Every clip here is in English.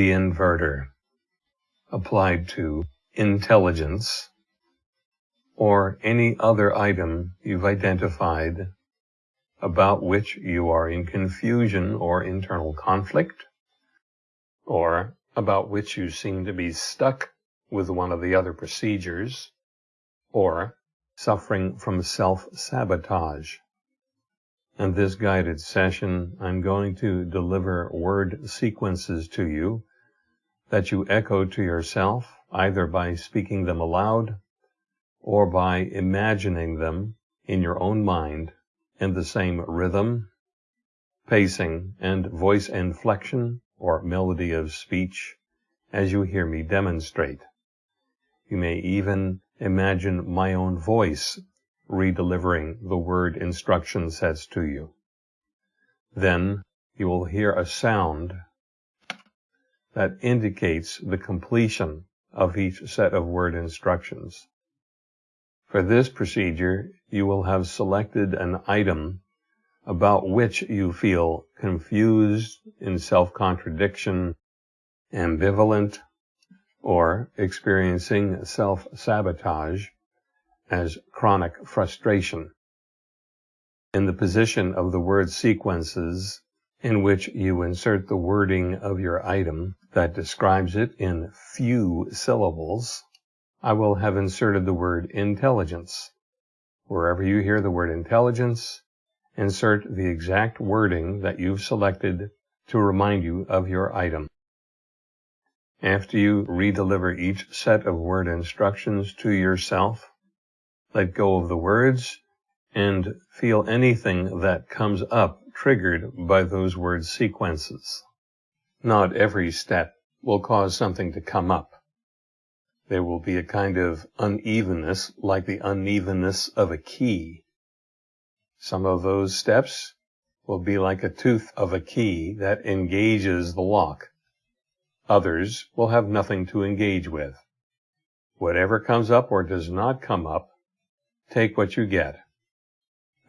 the inverter applied to intelligence or any other item you've identified about which you are in confusion or internal conflict, or about which you seem to be stuck with one of the other procedures, or suffering from self-sabotage. In this guided session, I'm going to deliver word sequences to you that you echo to yourself, either by speaking them aloud or by imagining them in your own mind in the same rhythm, pacing, and voice inflection or melody of speech as you hear me demonstrate. You may even imagine my own voice redelivering the word instruction sets to you. Then you will hear a sound that indicates the completion of each set of word instructions. For this procedure, you will have selected an item about which you feel confused, in self-contradiction, ambivalent, or experiencing self-sabotage as chronic frustration. In the position of the word sequences in which you insert the wording of your item that describes it in few syllables, I will have inserted the word intelligence. Wherever you hear the word intelligence, insert the exact wording that you've selected to remind you of your item. After you redeliver each set of word instructions to yourself, let go of the words and feel anything that comes up triggered by those word sequences. Not every step will cause something to come up. There will be a kind of unevenness, like the unevenness of a key. Some of those steps will be like a tooth of a key that engages the lock. Others will have nothing to engage with. Whatever comes up or does not come up, take what you get.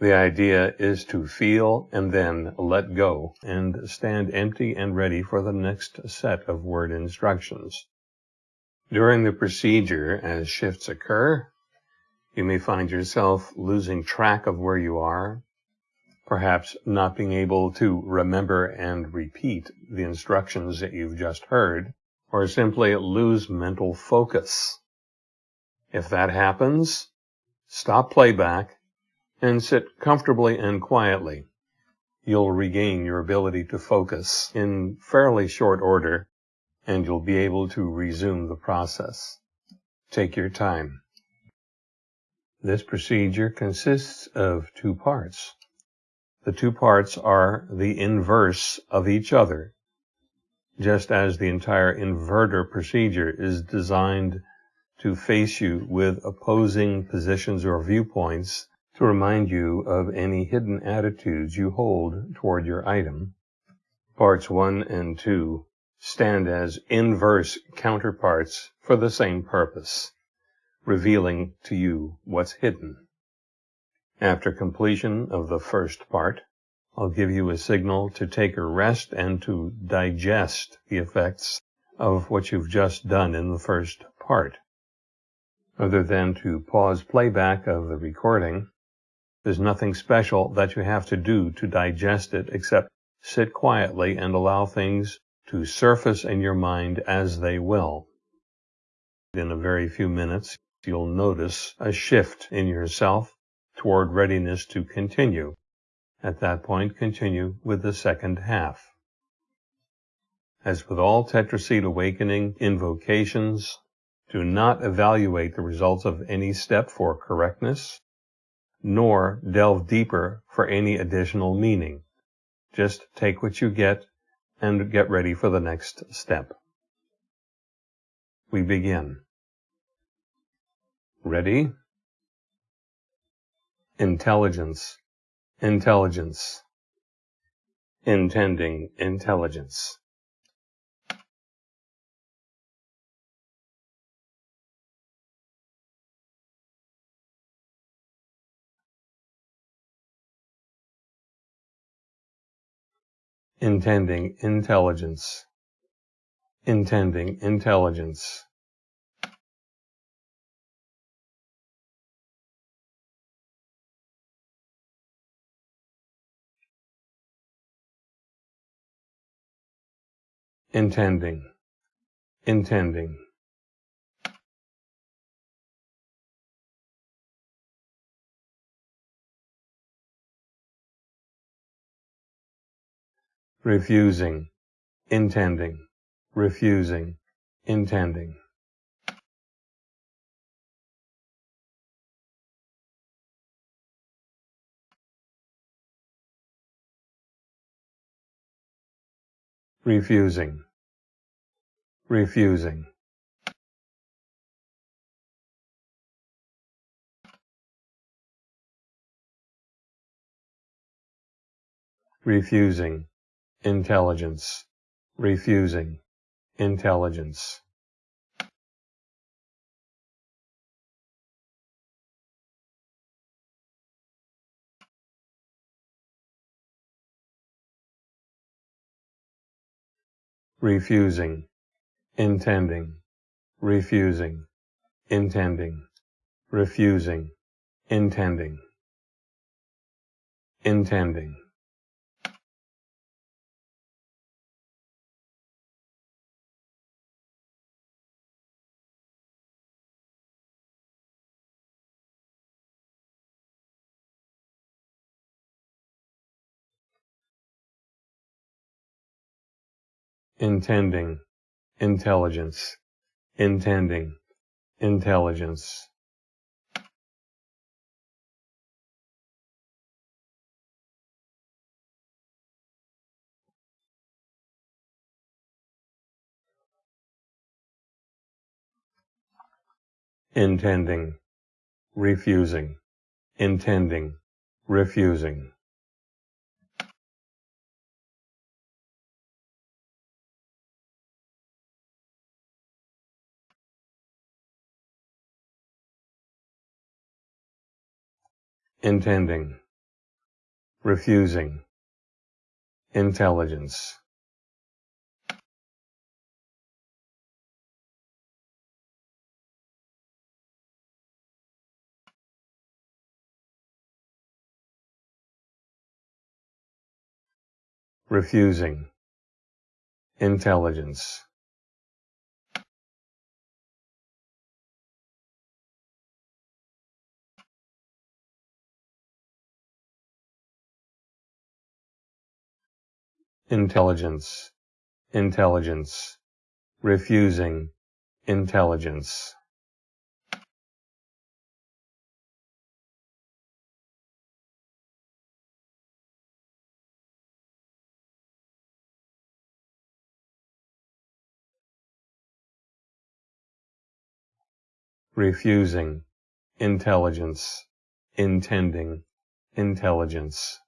The idea is to feel and then let go and stand empty and ready for the next set of word instructions. During the procedure, as shifts occur, you may find yourself losing track of where you are, perhaps not being able to remember and repeat the instructions that you've just heard, or simply lose mental focus. If that happens, Stop playback and sit comfortably and quietly. You'll regain your ability to focus in fairly short order and you'll be able to resume the process. Take your time. This procedure consists of two parts. The two parts are the inverse of each other, just as the entire inverter procedure is designed to face you with opposing positions or viewpoints to remind you of any hidden attitudes you hold toward your item. Parts 1 and 2 stand as inverse counterparts for the same purpose, revealing to you what's hidden. After completion of the first part, I'll give you a signal to take a rest and to digest the effects of what you've just done in the first part other than to pause playback of the recording. There's nothing special that you have to do to digest it except sit quietly and allow things to surface in your mind as they will. In a very few minutes, you'll notice a shift in yourself toward readiness to continue. At that point, continue with the second half. As with all Tetraseed Awakening invocations, do not evaluate the results of any step for correctness, nor delve deeper for any additional meaning. Just take what you get and get ready for the next step. We begin. Ready? Intelligence, intelligence, intending intelligence. Intending intelligence, intending, intelligence. intending, intending. Refusing, intending, refusing, intending. refusing, refusing. refusing, intelligence, refusing, intelligence. refusing, intending, refusing, intending, refusing, intending, intending. Intending, intelligence, intending, intelligence. intending, refusing, intending, refusing. Intending, refusing, intelligence. refusing, intelligence. Intelligence, intelligence, refusing, intelligence. refusing, intelligence, intending, intelligence,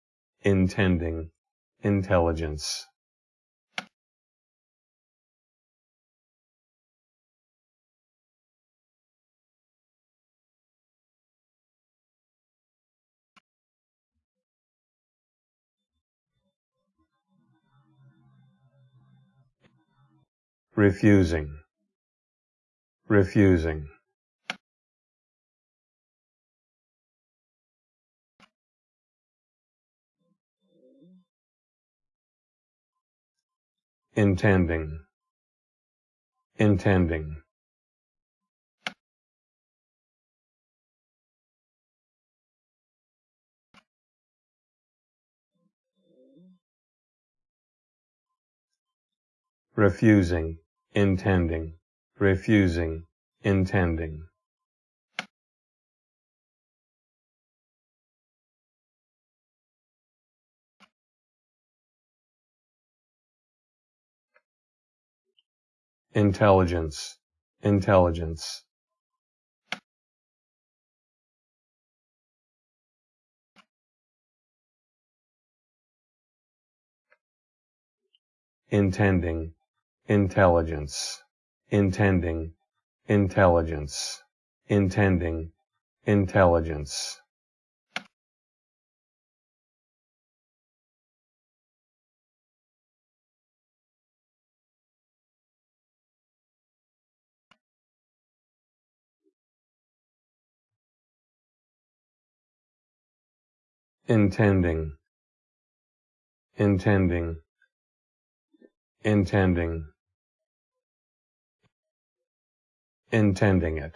intending, intelligence. Refusing. Refusing intending, intending. refusing, intending, refusing, intending. Intelligence, intelligence. intending, intelligence, intending, intelligence, intending, intelligence. Intending, intending, intending, intending it.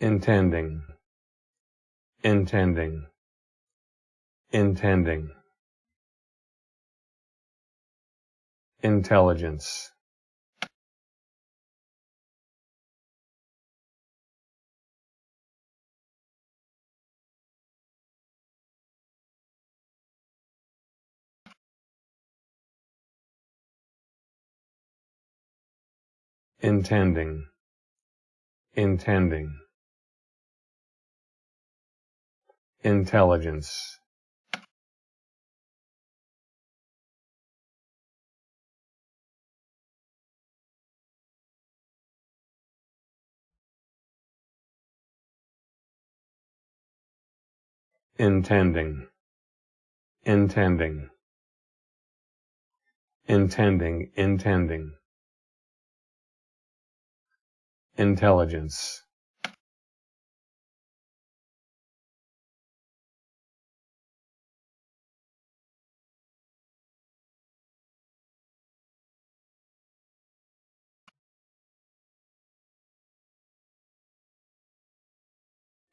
intending, intending, intending, intelligence, intending, intending. Intelligence. Intending. Intending. Intending. Intending. Intelligence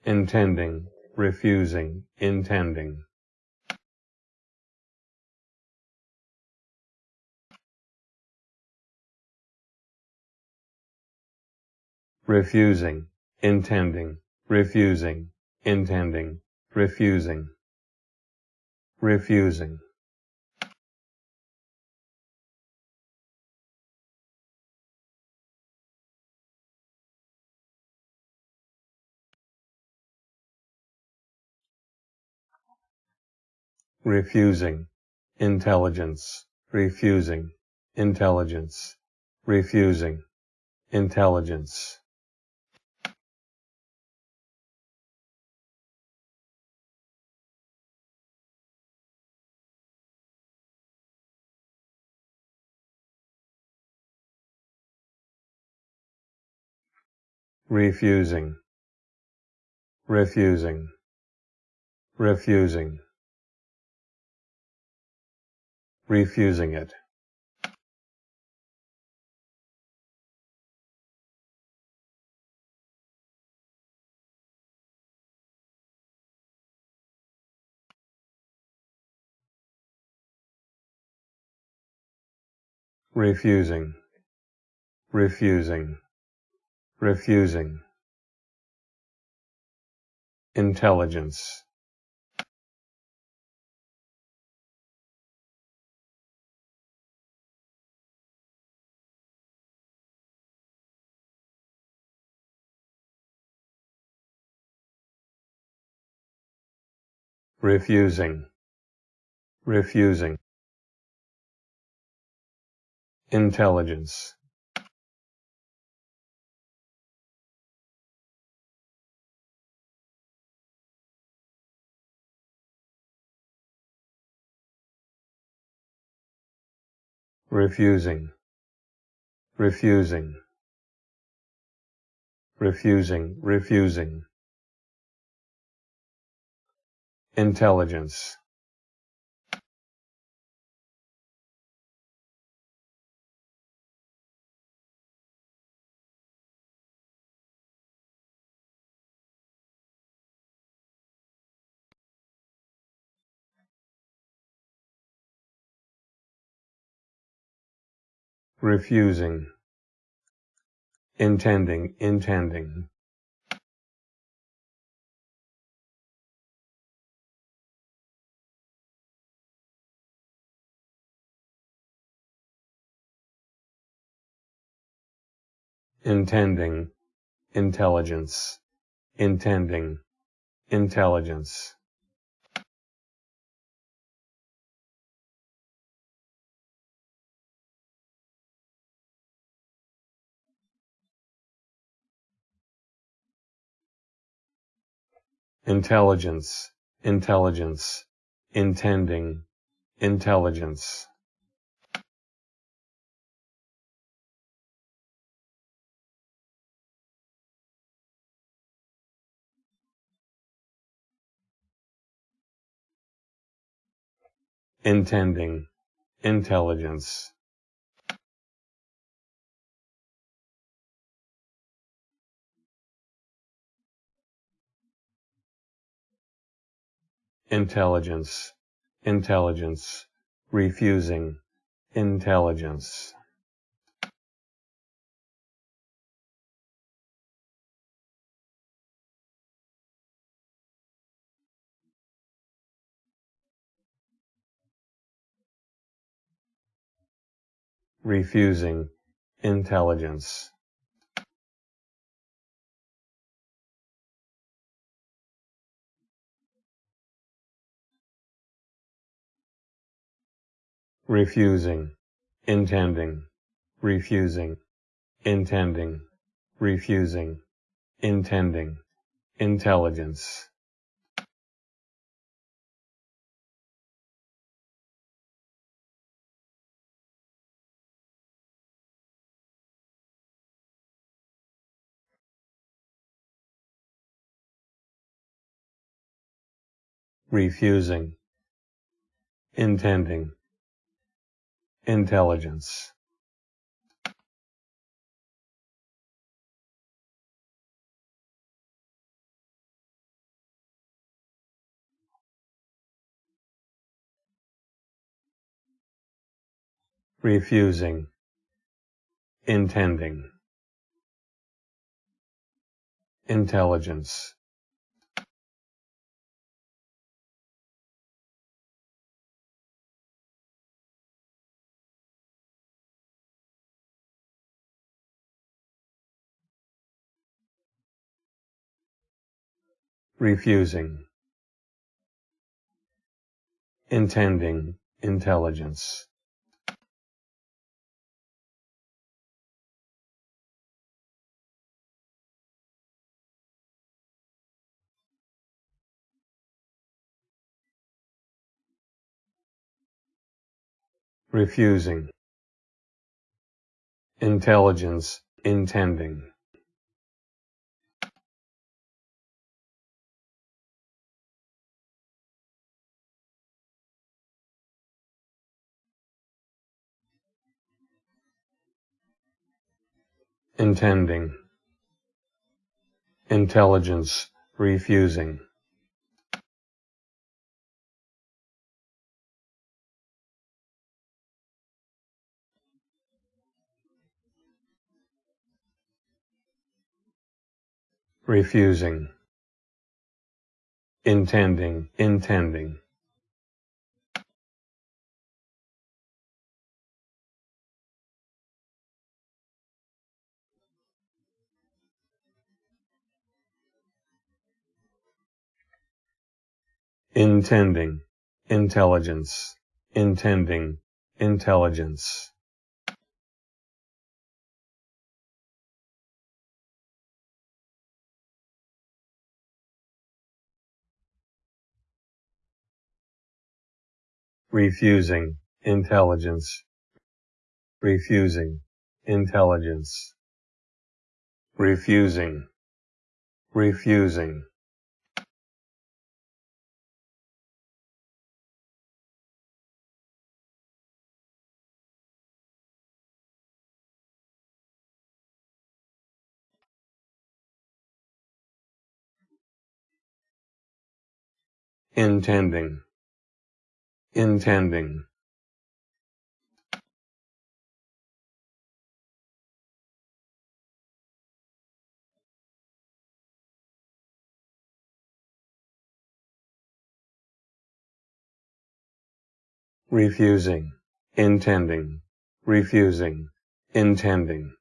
intending, refusing, intending. refusing, intending, refusing, intending, refusing, refusing. Refusing, intelligence, refusing, intelligence, refusing, intelligence. refusing, refusing, refusing refusing it. Refusing, refusing, refusing. Intelligence, refusing, refusing. Intelligence, refusing, refusing, refusing, refusing. Intelligence, refusing, intending, intending. Intending, intelligence, intending, intelligence. intelligence, intelligence, intending, intelligence. Intending, intelligence. Intelligence, intelligence, refusing, intelligence. Refusing intelligence. refusing, intending, refusing, intending, refusing, intending, intelligence. Refusing, intending, intelligence. refusing, intending, intelligence. Refusing, intending, intelligence. refusing, intelligence, intending. Intending, intelligence, refusing. refusing, intending, intending. Intending, intelligence, intending, intelligence. refusing, intelligence, refusing, intelligence, refusing, refusing. Intending, intending. refusing, intending, refusing, intending.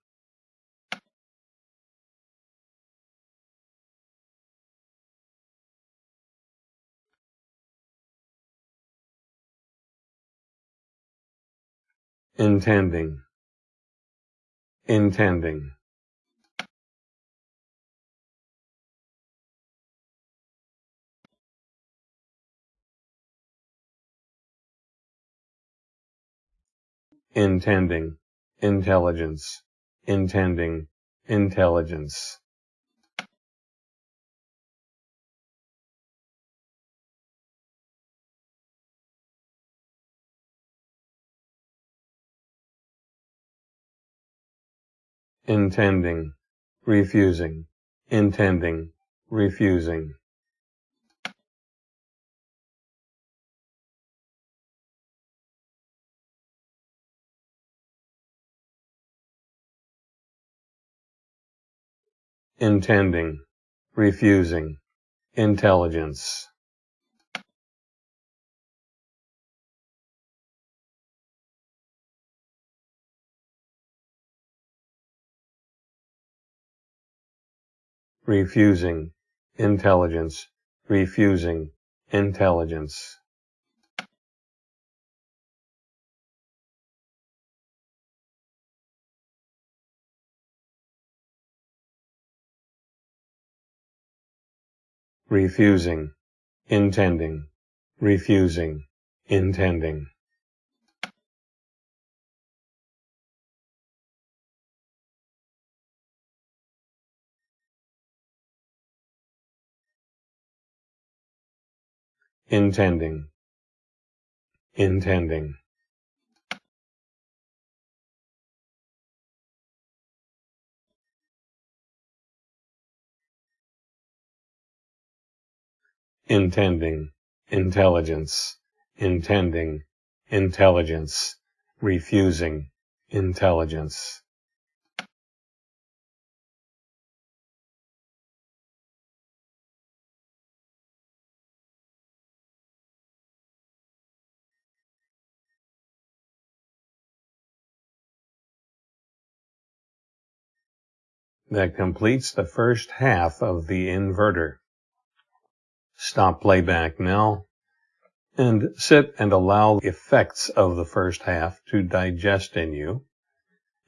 intending. Intending. Intending. Intelligence. Intending. Intelligence. Intending, refusing, intending, refusing. intending, refusing, intelligence. Refusing, intelligence, refusing, intelligence. refusing, intending, refusing, intending. Intending, intending. intending, intelligence, intending, intelligence, refusing, intelligence. That completes the first half of the inverter. Stop playback now and sit and allow the effects of the first half to digest in you.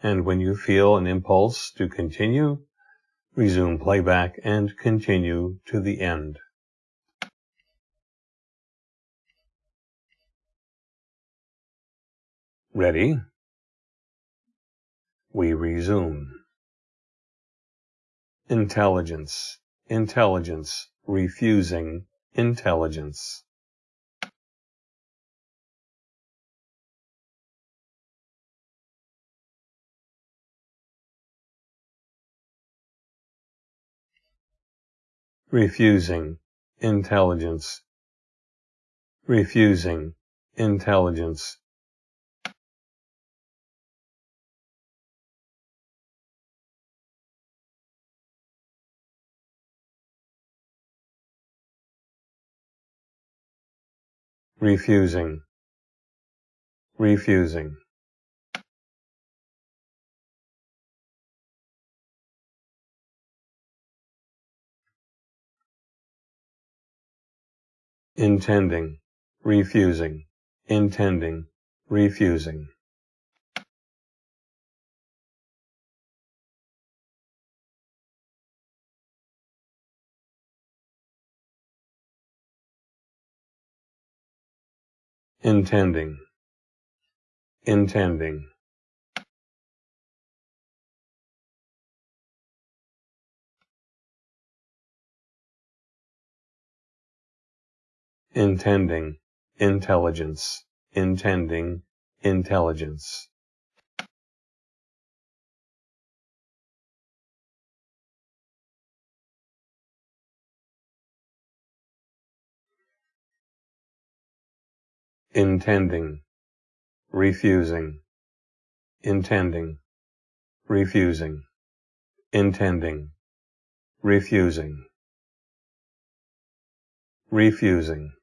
And when you feel an impulse to continue, resume playback and continue to the end. Ready? We resume. Intelligence, intelligence, refusing intelligence. refusing intelligence, refusing intelligence. Refusing, refusing. intending, refusing, intending, refusing. Intending, intending. intending, intelligence, intending, intelligence. Intending, refusing, intending, refusing, intending, refusing, refusing.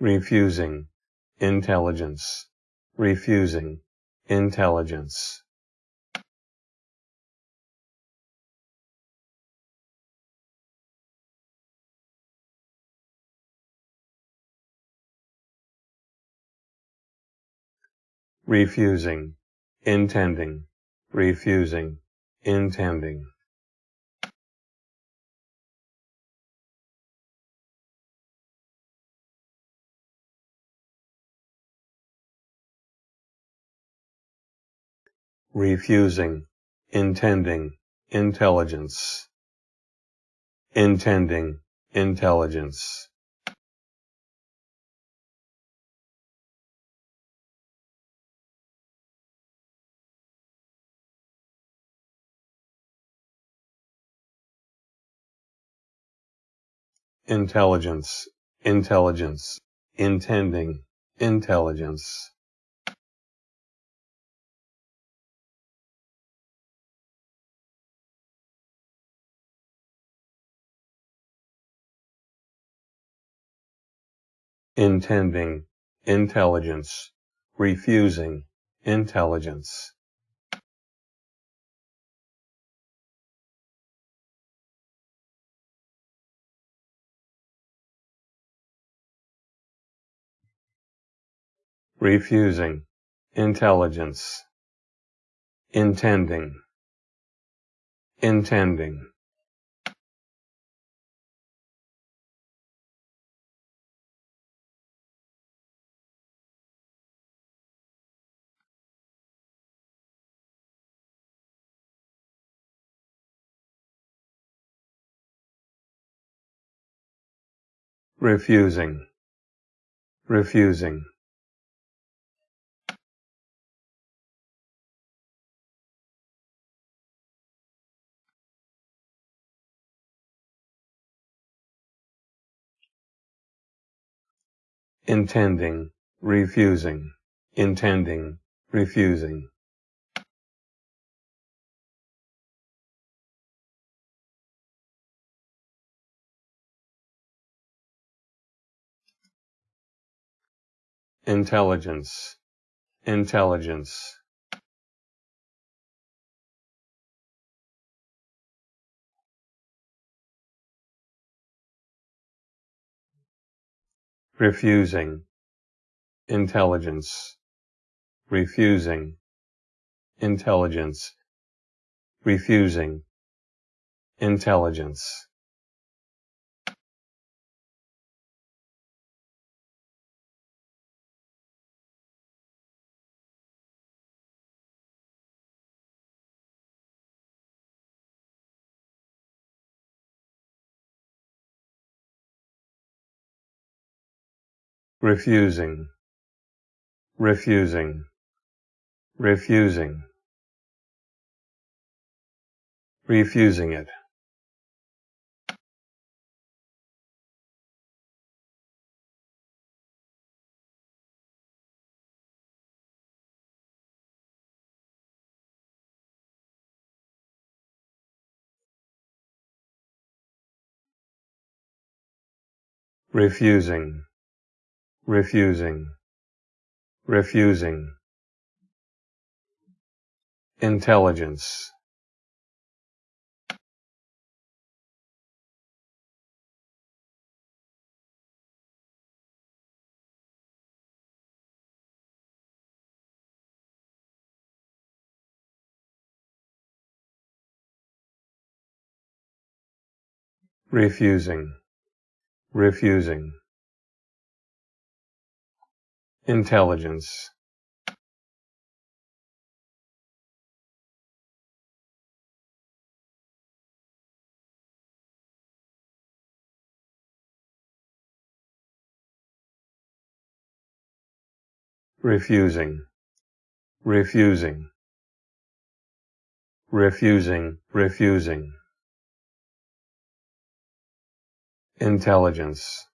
refusing, intelligence, refusing, intelligence. refusing, intending, refusing, intending. Refusing, intending, intelligence, intending, intelligence. Intelligence, intelligence, intending, intelligence. Intending, intelligence, refusing, intelligence. refusing, intelligence, intending, intending. Refusing, refusing. intending, refusing, intending, refusing. Intelligence, intelligence. refusing, intelligence, refusing, intelligence, refusing, intelligence. Refusing, refusing, refusing, refusing it. refusing, refusing, refusing. Intelligence. refusing, refusing. Intelligence. refusing, refusing, refusing, refusing. Intelligence.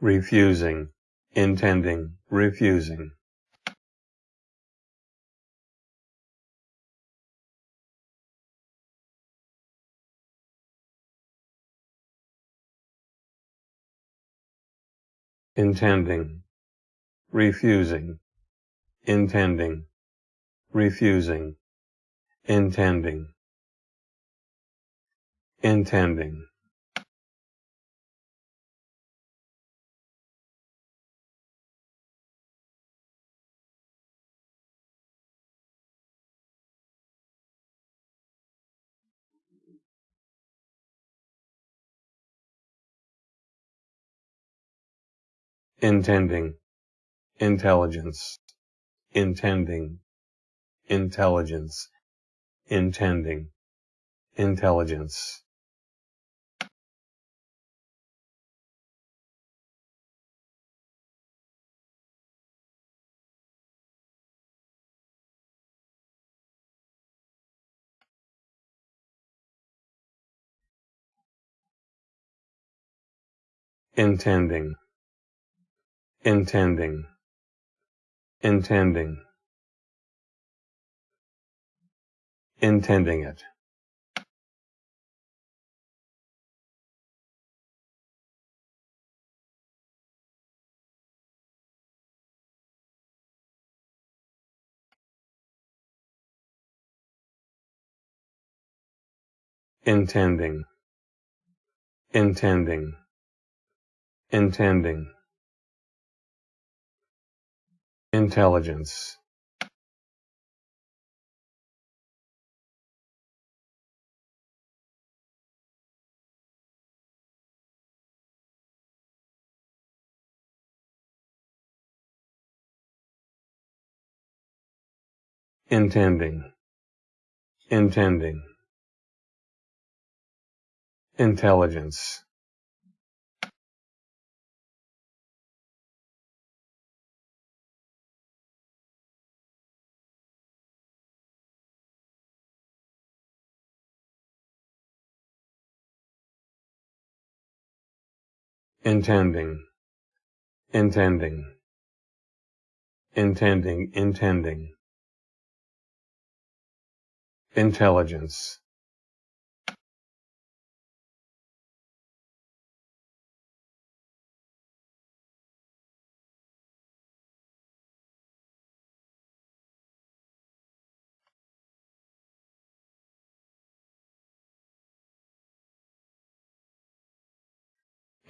Refusing, intending, refusing. intending, refusing, intending, refusing, intending, intending. Intending, intelligence, intending, intelligence, intending, intelligence. intending intending, intending, intending it. intending, intending, intending intelligence. Intending. Intending. Intelligence intending, intending, intending, intending, intelligence,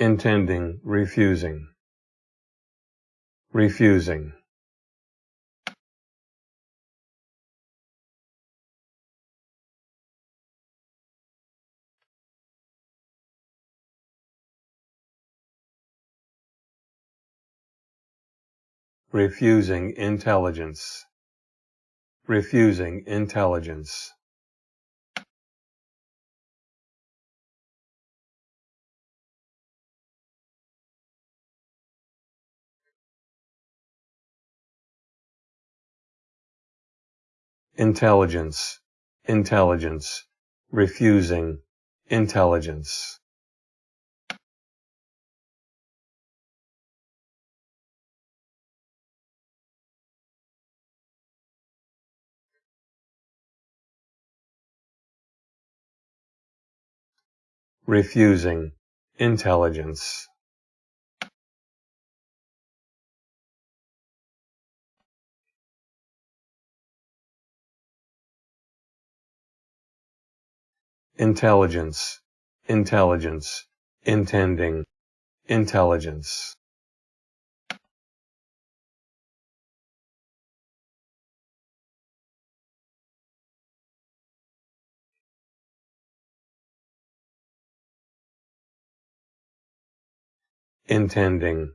intending, refusing, refusing, refusing intelligence, refusing intelligence. Intelligence, intelligence, refusing, intelligence. refusing, intelligence. Intelligence, intelligence, intending, intelligence. intending,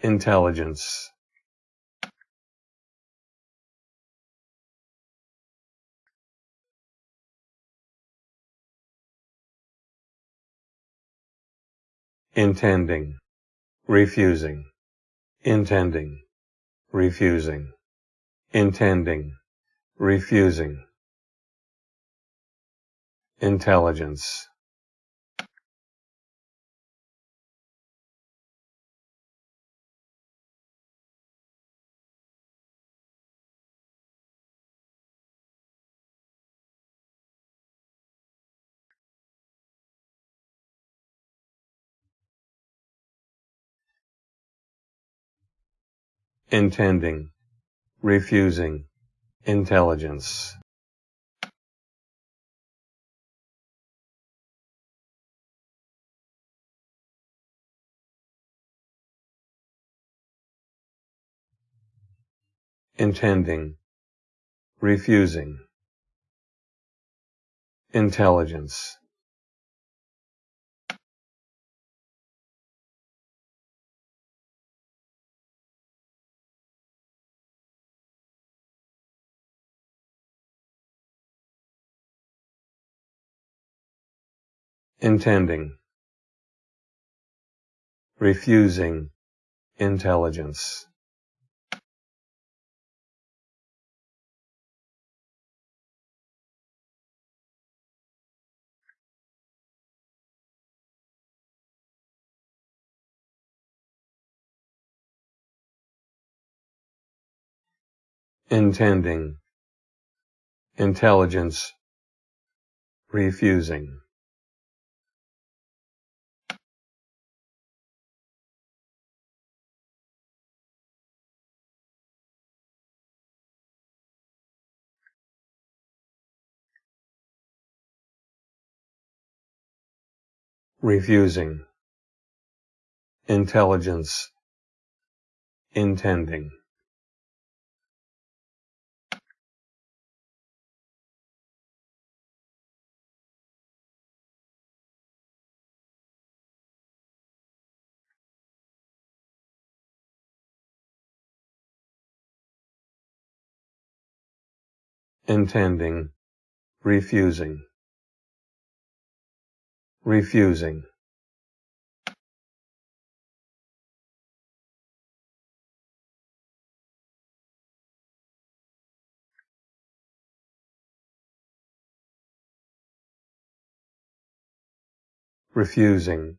intelligence. Intending, refusing, intending, refusing, intending, refusing, intelligence. Intending, refusing, intelligence. intending, refusing, intelligence. Intending, refusing intelligence. intending, intelligence, refusing. Refusing, intelligence, intending. intending, refusing, refusing. refusing,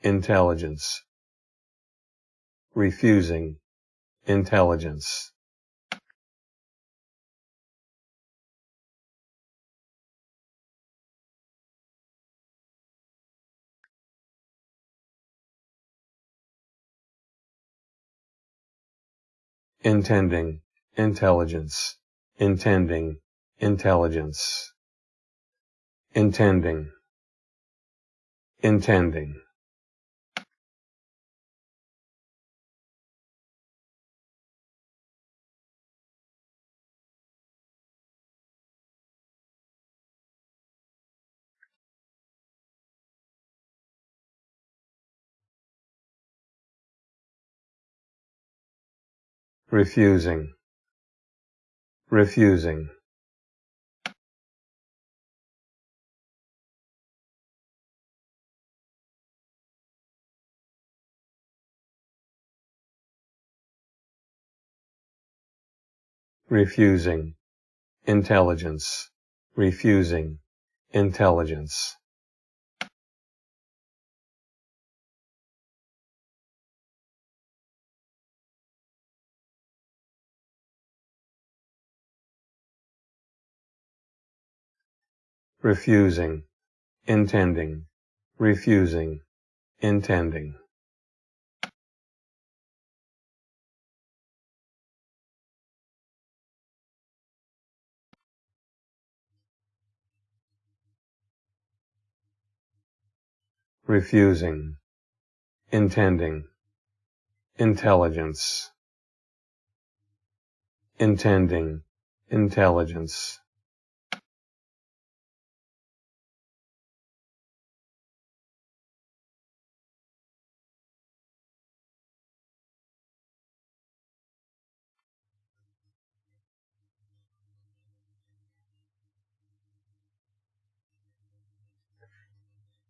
intelligence, refusing, intelligence. Intending, intelligence, intending, intelligence, intending, intending. Refusing, refusing. refusing, intelligence, refusing, intelligence. Refusing, intending, refusing, intending. refusing, intending, intelligence, intending, intelligence.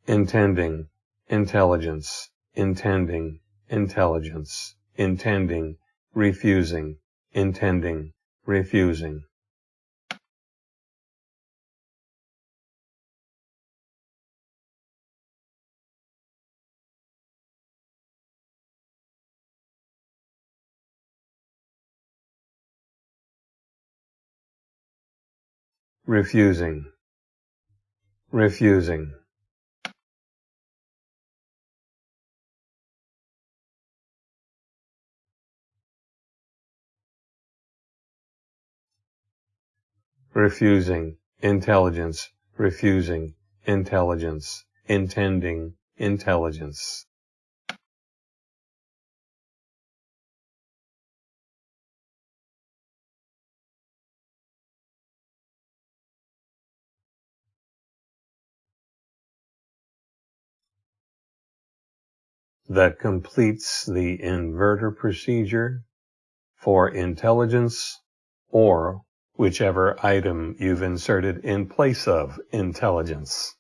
Intending, intelligence, intending, intelligence, intending, refusing, intending, refusing. refusing, refusing. Refusing, intelligence, refusing, intelligence, intending, intelligence. That completes the inverter procedure for intelligence or whichever item you've inserted in place of intelligence.